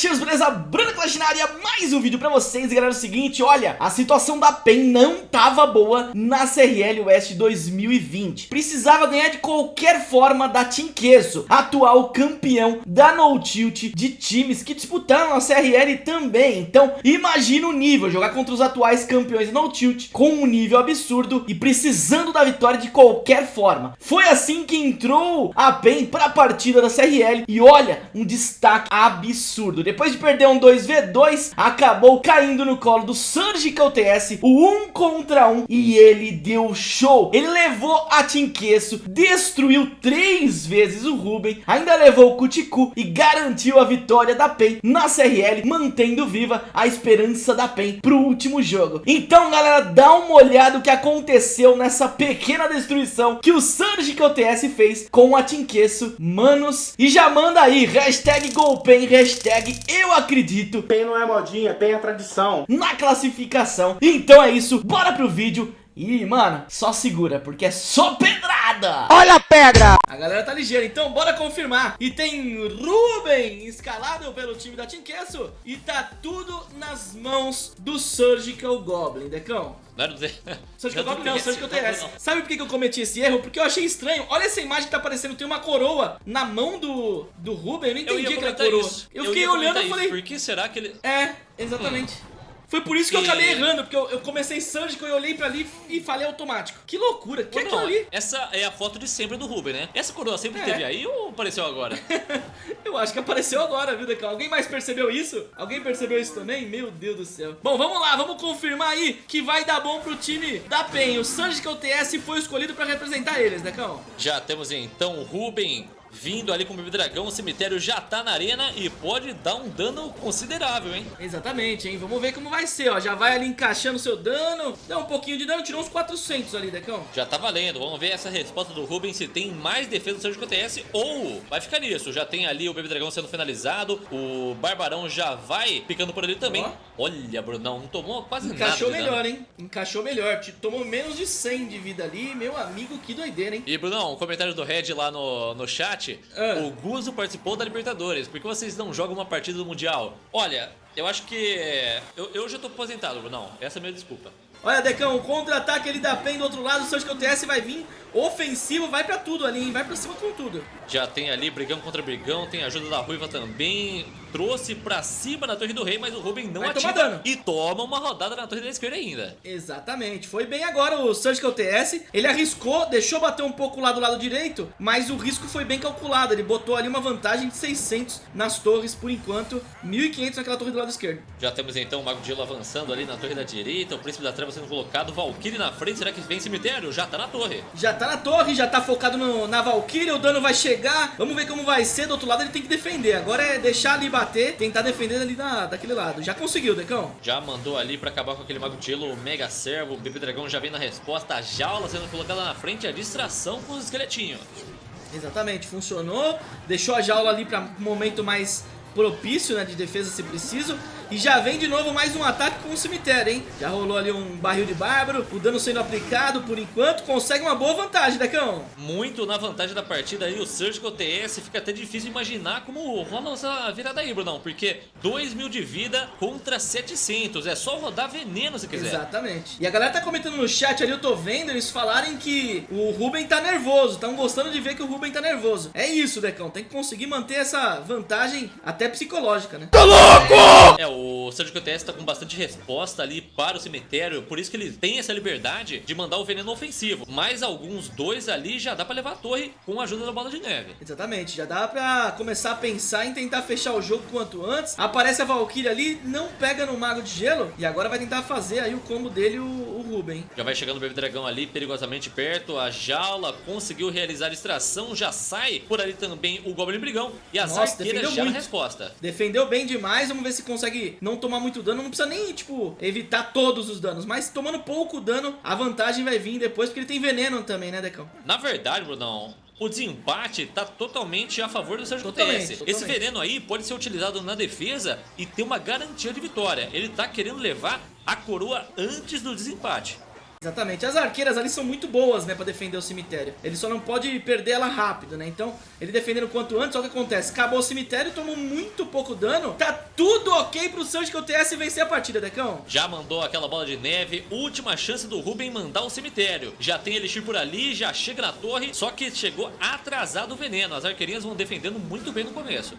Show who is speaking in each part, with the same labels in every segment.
Speaker 1: Clashers, beleza? Bruno Clash na área, mais um vídeo pra vocês, galera, é o seguinte, olha, a situação da PEN não tava boa na CRL West 2020, precisava ganhar de qualquer forma da Team Queso, atual campeão da No Tilt de times que disputaram a CRL também, então imagina o nível, jogar contra os atuais campeões da No Tilt com um nível absurdo e precisando da vitória de qualquer forma, foi assim que entrou a PEN pra partida da CRL e olha, um destaque absurdo. Depois de perder um 2v2, acabou caindo no colo do Surgical TS, o 1 contra 1, e ele deu show. Ele levou a Tinqueço, destruiu três vezes o Ruben, ainda levou o Kutiku e garantiu a vitória da PEN na CRL, mantendo viva a esperança da PEN pro último jogo. Então, galera, dá uma olhada o que aconteceu nessa pequena destruição que o Surgical TS fez com a Tinqueço, manos, e já manda aí, hashtag GolPen, hashtag eu acredito.
Speaker 2: PEN não é modinha, PEN é tradição.
Speaker 1: Na classificação. Então é isso, bora pro vídeo. E, mano, só segura, porque é só pedrada!
Speaker 3: Olha a pedra!
Speaker 1: A galera tá ligeira, então bora confirmar. E tem Ruben escalado pelo time da Queso. E tá tudo nas mãos do Surgical Goblin, Decão.
Speaker 4: Não era dizer.
Speaker 1: Surgical Goblin não, Surgical TS. Sabe por que eu cometi esse erro? Porque eu achei estranho. Olha essa imagem que tá aparecendo, tem uma coroa na mão do, do Ruben. Eu não entendi aquela coroa.
Speaker 4: Isso.
Speaker 1: Eu fiquei olhando e falei...
Speaker 4: Por que será que ele...
Speaker 1: É, exatamente. Hum. Foi por isso que eu acabei errando, porque eu, eu comecei Surgical e olhei pra ali e falei automático. Que loucura, que é aquilo ali?
Speaker 4: Essa é a foto de sempre do Ruben, né? Essa coroa sempre é. teve aí ou apareceu agora?
Speaker 1: eu acho que apareceu agora, viu, Decão? Alguém mais percebeu isso? Alguém percebeu isso também? Meu Deus do céu. Bom, vamos lá, vamos confirmar aí que vai dar bom pro time da PEN. O Surgical TS foi escolhido pra representar eles, Decão.
Speaker 4: Já temos então o Ruben vindo ali com o Bebê Dragão, o cemitério já tá na arena e pode dar um dano considerável, hein?
Speaker 1: Exatamente, hein? Vamos ver como vai ser, ó. Já vai ali encaixando o seu dano, dá um pouquinho de dano, tirou uns 400 ali, Decão.
Speaker 4: Já tá valendo, vamos ver essa resposta do Ruben, se tem mais defesa do Surgical TS ou vai ficar nisso. Já tem ali o Bebê Dragão sendo finalizado, o Barbarão já vai picando por ali também. Ó. Olha, Brunão, não tomou quase
Speaker 1: Encaixou
Speaker 4: nada
Speaker 1: melhor, hein? Encaixou melhor, tomou menos de 100 de vida ali, meu amigo, que doideira, hein?
Speaker 4: E, Brunão, um comentário do Red lá no, no chat ah. o Guzo participou da Libertadores. Por que vocês não jogam uma partida do Mundial? Olha, eu acho que... Eu, eu já tô aposentado, Brunão. Essa é a minha desculpa.
Speaker 1: Olha, Decão, o contra-ataque ali da PEN do outro lado, o Surgical TS vai vir ofensivo, vai pra tudo ali, hein? Vai pra cima com tudo.
Speaker 4: Já tem ali brigão contra brigão, tem ajuda da Ruiva também. Trouxe pra cima na Torre do Rei, mas o Ruben não vai ativa dano. e toma uma rodada na Torre da Esquerda ainda.
Speaker 1: Exatamente. Foi bem agora o Surgical TS. Ele arriscou, deixou bater um pouco lá do lado direito, mas o risco foi bem calculado. Ele botou ali uma vantagem de 600 nas torres por enquanto, 1500 naquela torre do lado esquerdo.
Speaker 4: Já temos então o Mago de Gelo avançando ali na torre da direita, o Príncipe da Treva sendo colocado, Valkyrie na frente, será que vem cemitério? Já tá na torre.
Speaker 1: Já tá na torre, já tá focado no, na Valkyrie, o dano vai chegar, vamos ver como vai ser, do outro lado ele tem que defender, agora é deixar ali bater, tentar defender ali da, daquele lado, já conseguiu, Decão?
Speaker 4: Já mandou ali pra acabar com aquele Mago Gelo, o Mega Servo, o Bebê Dragão já vem na resposta, a jaula sendo colocada na frente, a distração com os esqueletinhos.
Speaker 1: Exatamente, funcionou, deixou a jaula ali pra um momento mais propício né, de defesa se preciso. E já vem de novo mais um ataque com o cemitério, hein? Já rolou ali um barril de bárbaro, o dano sendo aplicado por enquanto, consegue uma boa vantagem, Decão.
Speaker 4: Muito na vantagem da partida aí, o Surgical TS, fica até difícil imaginar como rola essa virada aí, Brunão, porque 2 mil de vida contra 700, é só rodar veneno se quiser.
Speaker 1: Exatamente. E a galera tá comentando no chat ali, eu tô vendo eles falarem que o Ruben tá nervoso, estão gostando de ver que o Ruben tá nervoso. É isso, Decão, tem que conseguir manter essa vantagem até psicológica, né?
Speaker 4: Tá louco! É, o o Surgical TS tá com bastante resposta ali para o cemitério, por isso que ele tem essa liberdade de mandar o veneno ofensivo. Mais alguns dois ali já dá pra levar a torre com a ajuda da bola de neve.
Speaker 1: Exatamente, já dá pra começar a pensar em tentar fechar o jogo quanto antes. Aparece a Valkyrie ali, não pega no Mago de Gelo e agora vai tentar fazer aí o combo dele, o, o Ruben.
Speaker 4: Já vai chegando o Bebê Dragão ali, perigosamente perto, a jaula conseguiu realizar a extração, já sai por ali também o Goblin Brigão e as Nossa, arqueiras já muito. resposta.
Speaker 1: Defendeu bem demais, vamos ver se consegue não tomar muito dano, não precisa nem, tipo, evitar todos os danos, mas tomando pouco dano, a vantagem vai vir depois, porque ele tem veneno também, né, Decão?
Speaker 4: Na verdade, Brunão, o desempate tá totalmente a favor do Sérgio TS. Esse veneno aí pode ser utilizado na defesa e ter uma garantia de vitória. Ele tá querendo levar a coroa antes do desempate.
Speaker 1: Exatamente. As arqueiras ali são muito boas, né, pra defender o cemitério. Ele só não pode perder ela rápido, né? Então, ele defendendo quanto antes, olha o que acontece. Acabou o cemitério, tomou muito pouco dano. Tá tudo ok pro Surgical TS vencer a partida, Decão.
Speaker 4: Já mandou aquela bola de neve. Última chance do Ruben mandar o cemitério. Já tem Elixir por ali, já chega na torre. Só que chegou atrasado o veneno. As arqueirinhas vão defendendo muito bem no começo.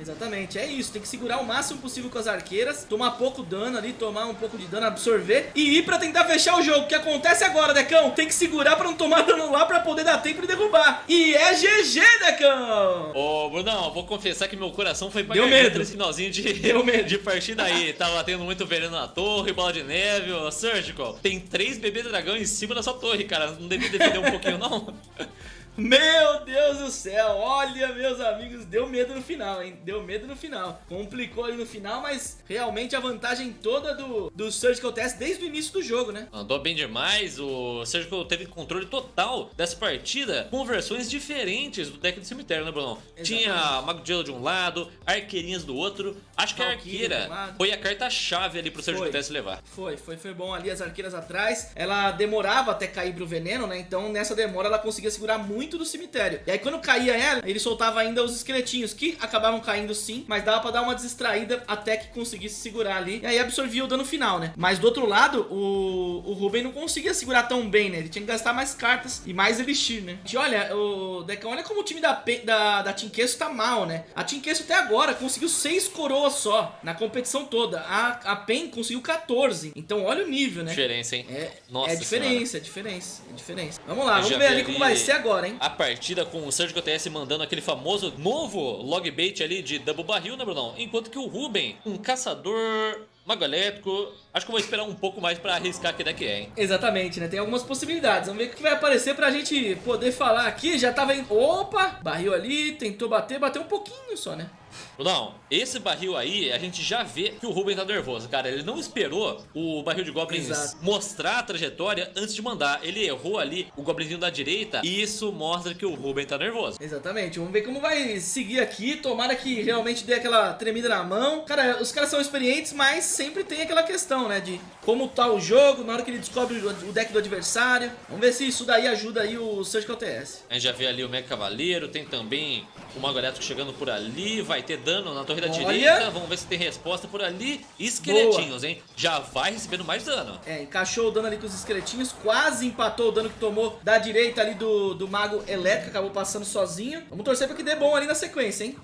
Speaker 1: Exatamente, é isso, tem que segurar o máximo possível com as arqueiras, tomar pouco dano ali, tomar um pouco de dano, absorver e ir pra tentar fechar o jogo. O que acontece agora, Decão? Tem que segurar pra não tomar dano lá pra poder dar tempo de derrubar. E é GG, Decão!
Speaker 4: Ô, Brunão, vou confessar que meu coração foi pra
Speaker 1: Deu medo.
Speaker 4: nesse finalzinho de,
Speaker 1: Deu medo.
Speaker 4: de partida aí. Tava tendo muito veneno na torre, bola de neve, ô, Surgical. Tem três bebês dragão em cima da sua torre, cara. Não devia defender um pouquinho, não?
Speaker 1: Meu Deus do céu, olha meus amigos, deu medo no final, hein? Deu medo no final. Complicou ali no final, mas realmente a vantagem toda do, do Surgical Test desde o início do jogo, né?
Speaker 4: Andou bem demais, o Surgical teve controle total dessa partida com versões diferentes do deck do cemitério, né, Bruno? Tinha Mago de Gelo de um lado, Arqueirinhas do outro. Acho que a
Speaker 1: Valkyria
Speaker 4: Arqueira foi a carta-chave ali pro Surgical. Test levar.
Speaker 1: Foi, foi, foi bom ali as arqueiras atrás. Ela demorava até cair pro veneno, né? Então nessa demora ela conseguia segurar muito do cemitério. E aí quando caía ela, ele soltava ainda os esqueletinhos, que acabavam caindo sim, mas dava pra dar uma distraída até que conseguisse segurar ali. E aí absorvia o dano final, né? Mas do outro lado, o, o Ruben não conseguia segurar tão bem, né? Ele tinha que gastar mais cartas e mais elixir, né? E olha, o Decão, olha como o time da, Pe- da, da Team Queso tá mal, né? A Team Queso até agora conseguiu seis coroas só na competição toda. A, a PEN conseguiu 14. Então olha o nível, né?
Speaker 4: Diferença, hein?
Speaker 1: É,
Speaker 4: Nossa
Speaker 1: é diferença, é diferença, é diferença. Vamos lá,
Speaker 4: Eu
Speaker 1: vamos ver ali como vai ser agora, hein?
Speaker 4: A partida com o Surgical TS mandando aquele famoso novo log bait ali de double barril, né, Brunão? Enquanto que o Ruben, um caçador mago elétrico, acho que vou esperar um pouco mais pra arriscar que deck é, hein?
Speaker 1: Exatamente, né? Tem algumas possibilidades. Vamos ver o que vai aparecer pra gente poder falar aqui. Já tava indo. Opa! Barril ali, tentou bater, bateu um pouquinho só, né?
Speaker 4: Brunão, esse barril aí, a gente já vê que o Ruben tá nervoso, cara. Ele não esperou o barril de Goblins
Speaker 1: Exato.
Speaker 4: mostrar a trajetória antes de mandar. Ele errou ali o Goblinzinho da direita e isso mostra que o Ruben tá nervoso.
Speaker 1: Exatamente, vamos ver como vai seguir aqui. Tomara que realmente dê aquela tremida na mão. Cara, os caras são experientes, mas sempre tem aquela questão, né? De como tá o jogo, na hora que ele descobre o deck do adversário. Vamos ver se isso daí ajuda aí o Surgical TS.
Speaker 4: A gente já vê ali o Mega Cavaleiro, tem também o Mago Elétrico chegando por ali, vai ter dano na torre da
Speaker 1: Olha!
Speaker 4: direita, vamos ver se tem resposta por ali. Esqueletinhos, hein? Já vai recebendo mais dano.
Speaker 1: É, encaixou o dano ali com os esqueletinhos, quase empatou o dano que tomou da direita ali do, do Mago Elétrico, acabou passando sozinho. Vamos torcer pra que dê bom ali na sequência, hein?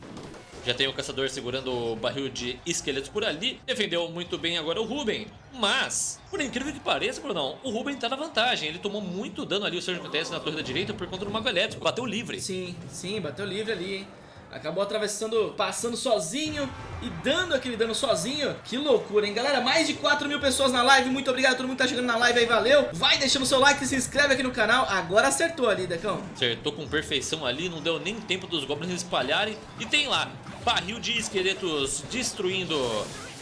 Speaker 4: Já tem o caçador segurando o barril de esqueletos por ali. Defendeu muito bem agora o Ruben. Mas, por incrível que pareça, Brunão, o Ruben tá na vantagem. Ele tomou muito dano ali, o Surgical TS na torre da direita por conta do Mago Elétrico. Bateu livre.
Speaker 1: Sim, sim, bateu livre ali, hein? Acabou atravessando, passando sozinho e dando aquele dano sozinho. Que loucura, hein? Galera, mais de 4 mil pessoas na live. Muito obrigado a todo mundo que tá chegando na live aí, valeu. Vai deixando seu like e se inscreve aqui no canal. Agora acertou ali, Decão.
Speaker 4: Acertou com perfeição ali, não deu nem tempo dos goblins espalharem. E tem lá, barril de esqueletos destruindo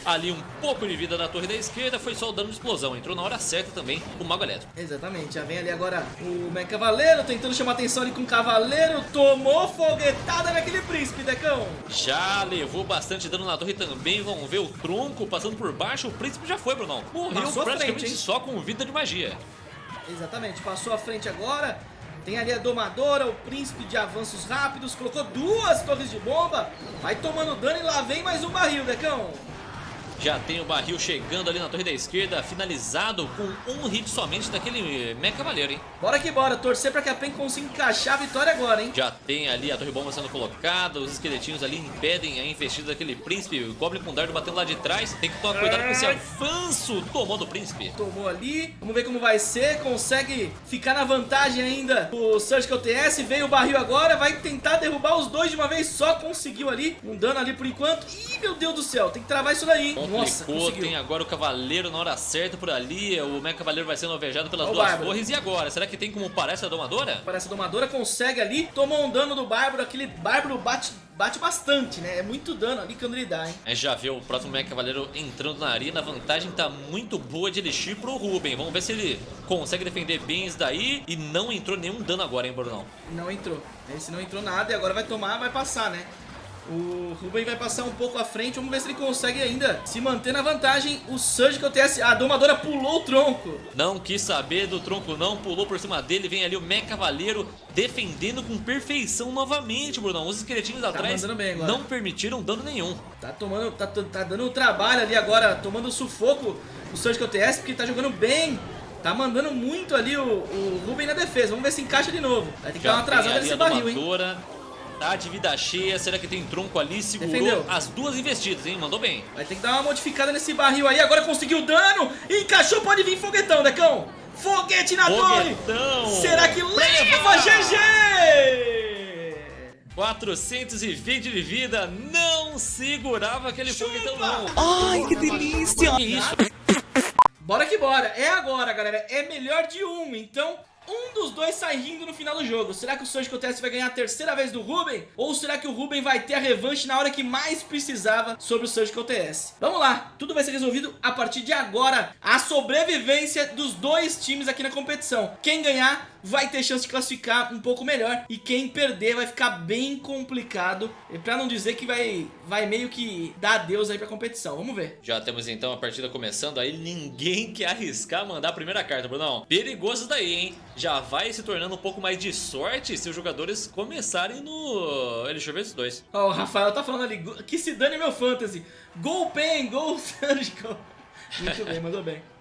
Speaker 4: ali um pouco de vida na torre da esquerda. Foi só o dano de explosão. Entrou na hora certa também o Mago Elétrico.
Speaker 1: Exatamente, já vem ali agora o Mega Cavaleiro tentando chamar atenção ali com o Cavaleiro. Tomou foguetada naquele príncipe, Decão.
Speaker 4: Já levou bastante dano na torre também. Vamos ver o tronco passando por baixo. O príncipe já foi, Brunão. Morreu
Speaker 1: Passou
Speaker 4: praticamente
Speaker 1: frente,
Speaker 4: só com vida de magia.
Speaker 1: Exatamente, passou à frente agora. Tem ali a domadora, o príncipe de avanços rápidos. Colocou duas torres de bomba. Vai tomando dano e lá vem mais um barril, Decão.
Speaker 4: Já tem o barril chegando ali na torre da esquerda, finalizado com um hit somente daquele Mega Cavaleiro, hein?
Speaker 1: Bora que bora, torcer pra que a PEN consiga encaixar a vitória agora, hein?
Speaker 4: Já tem ali a torre bomba sendo colocada, os esqueletinhos ali impedem a investida daquele príncipe, o Goblin com dardo batendo lá de trás, tem que tomar cuidado com esse avanço, tomou do príncipe.
Speaker 1: Tomou ali, vamos ver como vai ser, consegue ficar na vantagem ainda o Surgical TS, veio o barril agora, vai tentar derrubar os dois de uma vez só, conseguiu ali, um dano ali por enquanto, ih meu Deus do céu, tem que travar isso daí, hein? nossa,
Speaker 4: Complicou,
Speaker 1: conseguiu.
Speaker 4: tem agora o cavaleiro na hora certa por ali, o Mega Cavaleiro vai sendo alvejado pelas
Speaker 1: Ó
Speaker 4: duas
Speaker 1: Bárbaro.
Speaker 4: torres, e agora? Será que tem como parar essa domadora?
Speaker 1: Parece a domadora, consegue ali, tomou um dano do Bárbaro, aquele Bárbaro bate, bate bastante, né, é muito dano ali quando ele dá, hein?
Speaker 4: A gente já vê o próximo Mega Cavaleiro entrando na arena, a vantagem tá muito boa de Elixir pro Ruben, vamos ver se ele consegue defender bem isso daí, e não entrou nenhum dano agora, hein, Brunão?
Speaker 1: Não entrou, esse não entrou nada e agora vai tomar, vai passar, né? O Ruben vai passar um pouco à frente. Vamos ver se ele consegue ainda se manter na vantagem. O Surgical TS... A domadora pulou o tronco.
Speaker 4: Não quis saber do tronco não. Pulou por cima dele. Vem ali o Mecha Cavaleiro defendendo com perfeição novamente, Brunão. Os esqueletinhos tá atrás não permitiram dano nenhum.
Speaker 1: Tá tomando... Tá, tá dando trabalho ali agora. Tomando sufoco o Surgical TS porque tá jogando bem. Tá mandando muito ali o, o Ruben na defesa. Vamos ver se encaixa de novo. Vai ter que Já dar uma atrasada nesse barril, hein?
Speaker 4: De vida cheia. Será que tem tronco ali? Segurou Defendeu. as duas investidas, hein? Mandou bem.
Speaker 1: Vai ter que dar uma modificada nesse barril aí. Agora conseguiu dano. Encaixou. Pode vir foguetão, Decão. Foguete na foguetão. torre. Será que leva GG?
Speaker 4: 420 de vida. Não segurava aquele Chupa. foguetão, não.
Speaker 1: Ai, que delícia. Que isso? Bora que bora. É agora, galera. É melhor de um. Então, um dos dois sai rindo no final do jogo. Será que o Surgical TS vai ganhar a terceira vez do Ruben? Ou será que o Ruben vai ter a revanche na hora que mais precisava sobre o Surgical TS? Vamos lá, tudo vai ser resolvido a partir de agora. A sobrevivência dos dois times aqui na competição. Quem ganhar vai ter chance de classificar um pouco melhor. E quem perder vai ficar bem complicado. Pra não dizer que vai, vai meio que dar adeus aí pra competição. Vamos ver.
Speaker 4: Já temos então a partida começando aí. Ninguém quer arriscar mandar a primeira carta, Brunão. Perigoso daí, hein? Já vai se tornando um pouco mais de sorte se os jogadores começarem no Elixir vs 2.
Speaker 1: Ó, oh, o Rafael tá falando ali, que se dane meu fantasy. Gol Pen, gol Surgical. Muito bem, mandou bem.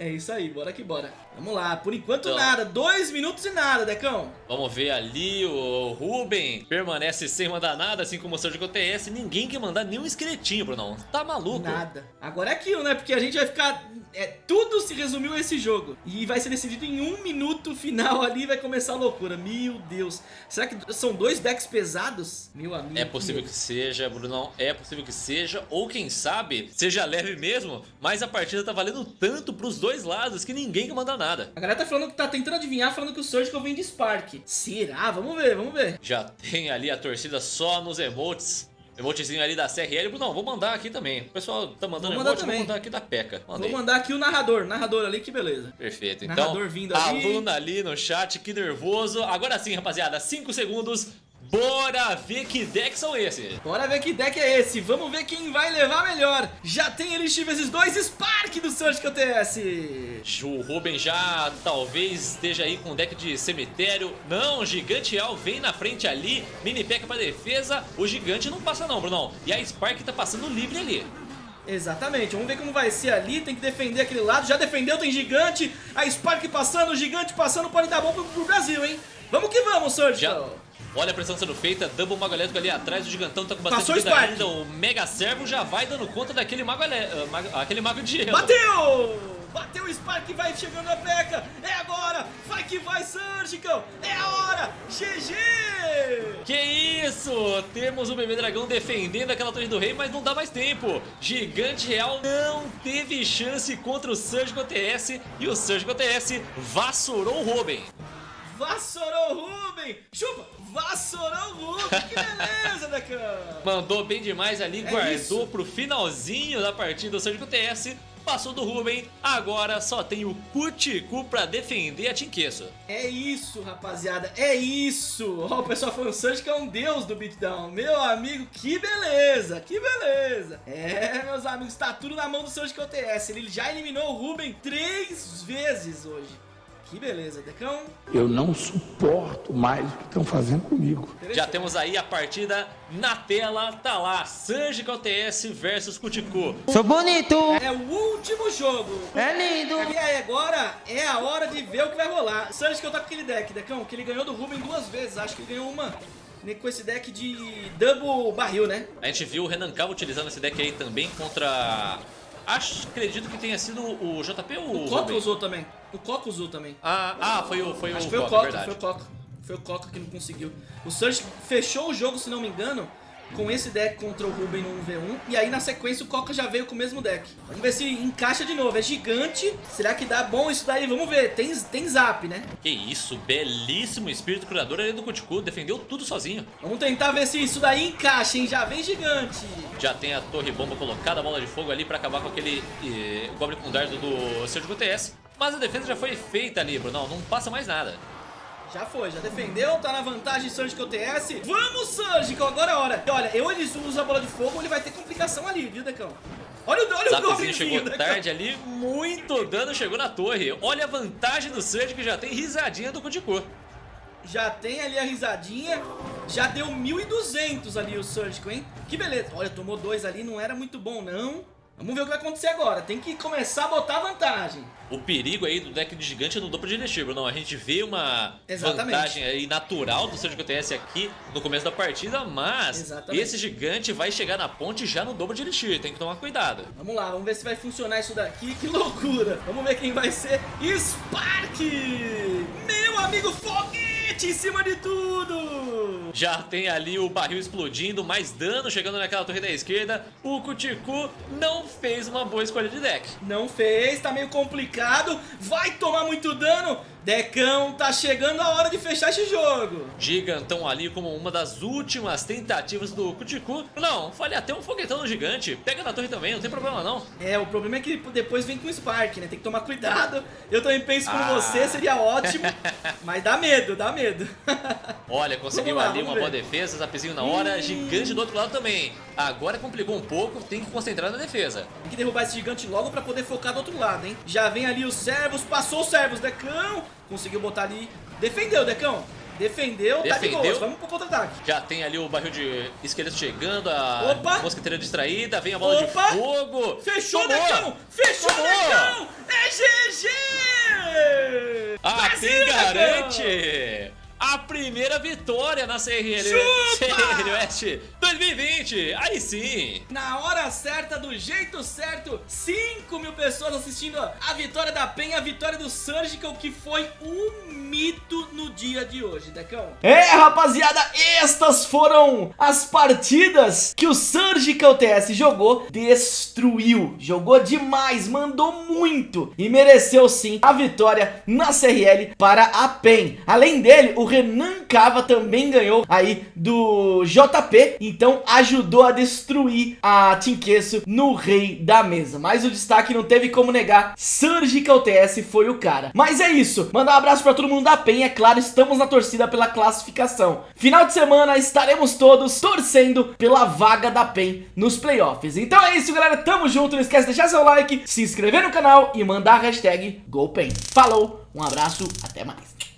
Speaker 1: É isso aí, bora que bora. Vamos lá, por enquanto então, nada, dois minutos e nada, Decão.
Speaker 4: Vamos ver ali, o Ruben permanece sem mandar nada, assim como o Surgical TS. Ninguém quer mandar nenhum esqueletinho, Brunão. Tá maluco?
Speaker 1: Nada. Agora é aquilo, né? Porque a gente vai ficar... É, tudo se resumiu a esse jogo. E vai ser decidido em um minuto final ali vai começar a loucura. Meu Deus. Será que são dois decks pesados? Meu amigo.
Speaker 4: É possível que seja, Brunão. É possível que seja. Ou quem sabe, seja leve mesmo. Mas a partida tá valendo tanto pros dois dois lados que ninguém quer mandar nada.
Speaker 1: A galera tá falando que tá tentando adivinhar, falando que o Surgical vem de Spark. Será? Vamos ver, vamos ver.
Speaker 4: Já tem ali a torcida só nos emotes. Emotezinho ali da CRL. Não, vou mandar aqui também. O pessoal tá mandando vou emote, também. vou mandar aqui da PECA.
Speaker 1: Mandei. Vou mandar aqui o narrador. Narrador ali, que beleza.
Speaker 4: Perfeito. Então, narrador vindo ali. aluna ali no chat, que nervoso. Agora sim, rapaziada, 5 segundos. Bora ver que deck são esses.
Speaker 1: Bora ver que deck é esse. Vamos ver quem vai levar melhor. Já tem Elixir vezes 2 Spark do Surgical TS.
Speaker 4: O Ruben já talvez esteja aí com deck de cemitério. Não, Gigante Al vem na frente ali. Mini P.E.K.K.A pra defesa. O Gigante não passa não, Brunão. E a Spark tá passando livre ali.
Speaker 1: Exatamente, vamos ver como vai ser ali, tem que defender aquele lado, já defendeu, tem gigante, a Spark passando, o gigante passando, pode dar bom pro, pro Brasil, hein? Vamos que vamos, Surgical!
Speaker 4: Olha a pressão sendo feita, Double Mago Elétrico ali atrás, o Gigantão tá com bastante Passou vida ainda. O Mega Servo já vai dando conta daquele Mago, uh, aquele mago de gelo.
Speaker 1: Bateu! Bateu o Spark, vai chegando a P.E.K.K.A. É agora! Vai que vai, Surgical! É a hora! GG!
Speaker 4: Que isso! Temos o Bebê Dragão defendendo aquela Torre do Rei, mas não dá mais tempo. Gigante Real não teve chance contra o Surgical TS e o Surgical TS vassourou o Ruben.
Speaker 1: Vassourou o Ruben! Chupa! Vassourão Ruben! Que beleza, Decan!
Speaker 4: Mandou bem demais ali, é guardou isso. pro finalzinho da partida do Surgical TS. Passou do Ruben, agora só tem o Cuticu pra defender a Tinqueço.
Speaker 1: É isso, rapaziada, é isso! Ó, o pessoal falando, o Surgical é um deus do beatdown. Meu amigo, que beleza, que beleza! É, meus amigos, tá tudo na mão do Surgical TS. Ele já eliminou o Ruben três vezes hoje. Que beleza, Decão.
Speaker 3: Eu não suporto mais o que estão fazendo comigo.
Speaker 4: Já temos aí a partida na tela, tá lá, Surgical TS versus Cuticu.
Speaker 1: Sou bonito! É o último jogo. É lindo! E aí, agora é a hora de ver o que vai rolar. Surgical tá com aquele deck, Decão, que ele ganhou do Ruben duas vezes, acho que ele ganhou uma com esse deck de double barril, né?
Speaker 4: A gente viu o Renan Calvo utilizando esse deck aí também contra Acho, acredito que tenha sido o JP ou
Speaker 1: o O Coca usou também. O Coca usou também.
Speaker 4: Ah, ah foi o foi
Speaker 1: Acho
Speaker 4: o
Speaker 1: foi o Coca, verdade. foi o Coca. Foi o Coca que não conseguiu. O Surge fechou o jogo, se não me engano, com esse deck contra o Ruben no 1v1. E aí na sequência o Coca já veio com o mesmo deck. Vamos ver se encaixa de novo. É gigante. Será que dá bom isso daí? Vamos ver. Tem, tem zap, né?
Speaker 4: Que isso. Belíssimo espírito curador ali do Kutiku. Defendeu tudo sozinho.
Speaker 1: Vamos tentar ver se isso daí encaixa, hein? Já vem gigante.
Speaker 4: Já tem a torre bomba colocada, a bola de fogo ali pra acabar com aquele eh, Goblin com dardo do Sérgio TS. Mas a defesa já foi feita ali, Bruno. Não passa mais nada.
Speaker 1: Já foi, já defendeu, tá na vantagem Surgical TS. Vamos, Surgical, agora é a hora. E olha, ou ele usa a bola de fogo ou ele vai ter complicação ali, viu, Decão? Olha, o- olha o
Speaker 4: Zapzinho chegou
Speaker 1: Decão.
Speaker 4: tarde ali, muito dano chegou na torre. Olha a vantagem do Surge que já tem risadinha do Kudiko.
Speaker 1: Já tem ali a risadinha. Já deu 1.200 ali o Surgical, hein? Que beleza. Olha, tomou dois ali, não era muito bom, não. Vamos ver o que vai acontecer agora. Tem que começar a botar vantagem.
Speaker 4: O perigo aí do deck de gigante é no de Elixir, não. A gente vê uma
Speaker 1: Exatamente.
Speaker 4: vantagem aí natural do Surgical TS aqui no começo da partida, mas
Speaker 1: Exatamente.
Speaker 4: esse gigante vai chegar na ponte já no dobro de Elixir, tem que tomar cuidado.
Speaker 1: Vamos lá, vamos ver se vai funcionar isso daqui. Que loucura! Vamos ver quem vai ser. Spark! Meu amigo Foguete em cima de tudo!
Speaker 4: Já tem ali o barril explodindo, mais dano chegando naquela torre da esquerda. O Kutiku não fez uma boa escolha de deck.
Speaker 1: Não fez, tá meio complicado. Vai tomar muito dano. Decão, tá chegando a hora de fechar esse jogo.
Speaker 4: Gigantão ali como uma das últimas tentativas do Kutiku. Não, falei até um foguetão no gigante. Pega na torre também, não tem problema não.
Speaker 1: É, o problema é que depois vem com o Spark, né? Tem que tomar cuidado. Eu também penso
Speaker 4: Ah.
Speaker 1: você, seria ótimo. mas dá medo, dá medo.
Speaker 4: Olha, conseguiu
Speaker 1: Vamos lá,
Speaker 4: ali uma boa
Speaker 1: ver.
Speaker 4: defesa, zapzinho na hora, gigante do outro lado também. Agora complicou um pouco, tem que concentrar na defesa.
Speaker 1: Tem que derrubar esse gigante logo pra poder focar do outro lado, hein? Já vem ali os servos, passou os servos, Decão. Conseguiu botar ali. Defendeu, Decão. Defendeu, tá de
Speaker 4: Defendeu.
Speaker 1: boas. Vamos pro contra-ataque.
Speaker 4: Já tem ali o barril de esqueleto chegando, a
Speaker 1: Opa!
Speaker 4: mosqueteira distraída, vem a bola
Speaker 1: Opa!
Speaker 4: de fogo.
Speaker 1: Fechou,
Speaker 4: Tomou!
Speaker 1: Decão! Fechou,
Speaker 4: Tomou!
Speaker 1: Decão! É GG!
Speaker 4: A
Speaker 1: Brasil,
Speaker 4: PEN
Speaker 1: Decão!
Speaker 4: A primeira vitória na! CRL West 2020. Aí sim.
Speaker 1: Na hora certa, do jeito certo, 5 mil pessoas assistindo a vitória da PEN, a vitória do Surgical, que foi um mito no dia de hoje, Decão. É, rapaziada, estas foram as partidas que o Surgical TS jogou, destruiu, jogou demais, mandou muito e mereceu sim a vitória na CRL para a PEN. Além dele, o Renan Cava também ganhou aí do JP, então ajudou a destruir a Tinqueço no rei da mesa. Mas o destaque não teve como negar, Surgical TS foi o cara. Mas é isso, mandar um abraço pra todo mundo da PEN, é claro, estamos na torcida pela classificação. Final de semana estaremos todos torcendo pela vaga da PEN nos playoffs. Então é isso, galera, tamo junto, não esquece de deixar seu like, se inscrever no canal e mandar a hashtag GoPen. Falou, um abraço, até mais.